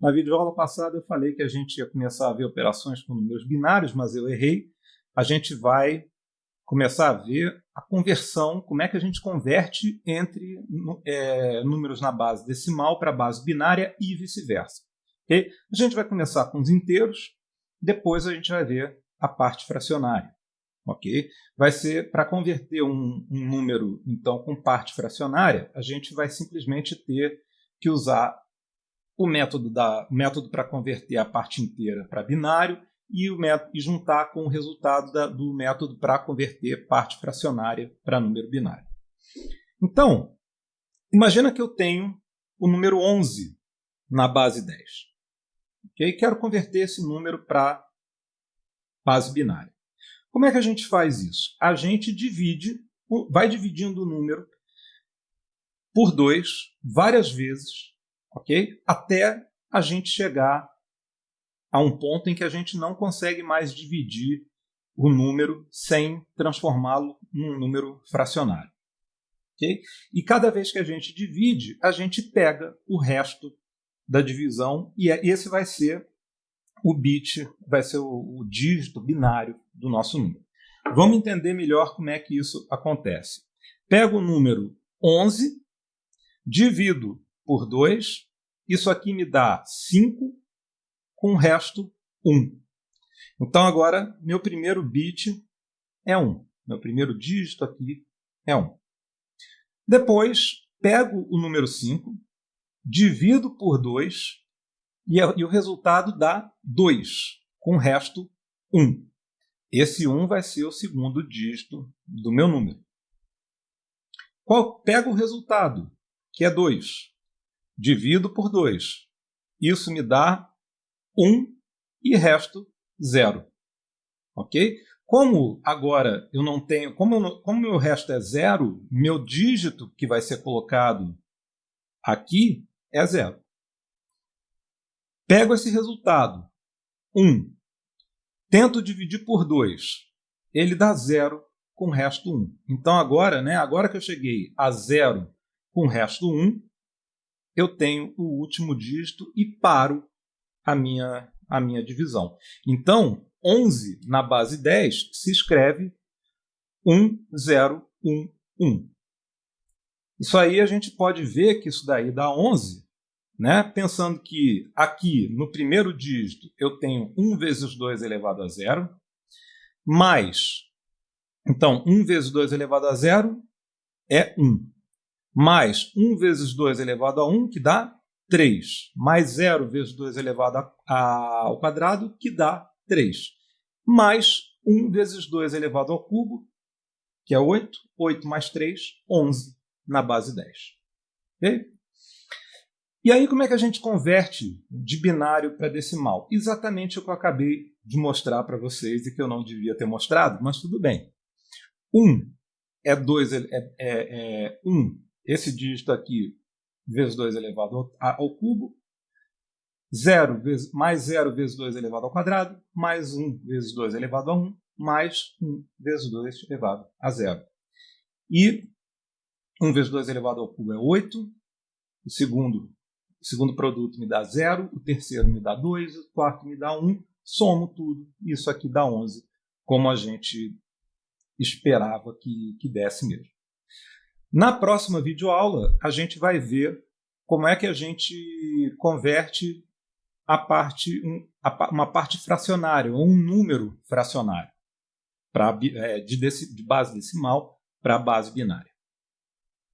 Na videoaula passada eu falei que a gente ia começar a ver operações com números binários, mas eu errei. A gente vai começar a ver a conversão, como é que a gente converte entre é, números na base decimal para a base binária e vice-versa. Okay? A gente vai começar com os inteiros, depois a gente vai ver a parte fracionária. ok? Vai ser para converter um, um número então com parte fracionária, a gente vai simplesmente ter que usar o método, da, método para converter a parte inteira para binário e, o método, e juntar com o resultado da, do método para converter parte fracionária para número binário. Então, imagina que eu tenho o número 11 na base 10. Okay? Quero converter esse número para base binária. Como é que a gente faz isso? A gente divide, vai dividindo o número por 2 várias vezes, ok? Até a gente chegar a um ponto em que a gente não consegue mais dividir o número sem transformá-lo num número fracionário. Okay? E cada vez que a gente divide, a gente pega o resto da divisão e é, esse vai ser o bit, vai ser o, o dígito binário do nosso número. Vamos entender melhor como é que isso acontece. Pego o número 11, divido por 2, isso aqui me dá 5, com o resto 1. Então agora meu primeiro bit é 1. Meu primeiro dígito aqui é 1. Depois pego o número 5, divido por 2 e, e o resultado dá 2, com o resto 1. Esse 1 vai ser o segundo dígito do meu número. Qual, pego o resultado, que é 2. Divido por 2. Isso me dá 1 e resto 0. Ok? Como agora eu não tenho, como, como meu resto é zero, meu dígito que vai ser colocado aqui é zero. Pego esse resultado, 1, tento dividir por 2, ele dá zero com o resto 1. Então agora, né, agora que eu cheguei a zero com o resto 1, eu tenho o último dígito e paro a minha, a minha divisão. Então, 11 na base 10 se escreve 1, 0, 1, 1. Isso aí a gente pode ver que isso daí dá 11, né? pensando que aqui no primeiro dígito eu tenho 1 vezes 2 elevado a 0, mais, então 1 vezes 2 elevado a 0 é 1, mais 1 vezes 2 elevado a 1, que dá 3, mais 0 vezes 2 elevado a, a, ao quadrado, que dá 3, mais 1 vezes 2 elevado ao cubo, que é 8, 8 mais 3, 11 na base 10. Okay? E aí como é que a gente converte de binário para decimal? Exatamente o que eu acabei de mostrar para vocês e que eu não devia ter mostrado, mas tudo bem. 1 é 2, é, é, é 1, esse dígito aqui vezes 2 elevado ao, cubo, 0 vezes, mais 0 vezes 2 elevado ao quadrado, mais 1 vezes 2 elevado a 1, mais 1 vezes 2 elevado a 0. E 1 vezes 2 elevado ao cubo é 8, o segundo, o segundo produto me dá 0, o terceiro me dá 2, o quarto me dá 1, somo tudo, isso aqui dá 11, como a gente esperava que, que desse mesmo. Na próxima videoaula, a gente vai ver como é que a gente converte a parte, um, a, uma parte fracionária, ou um número fracionário, pra, é, de, de base decimal para base binária.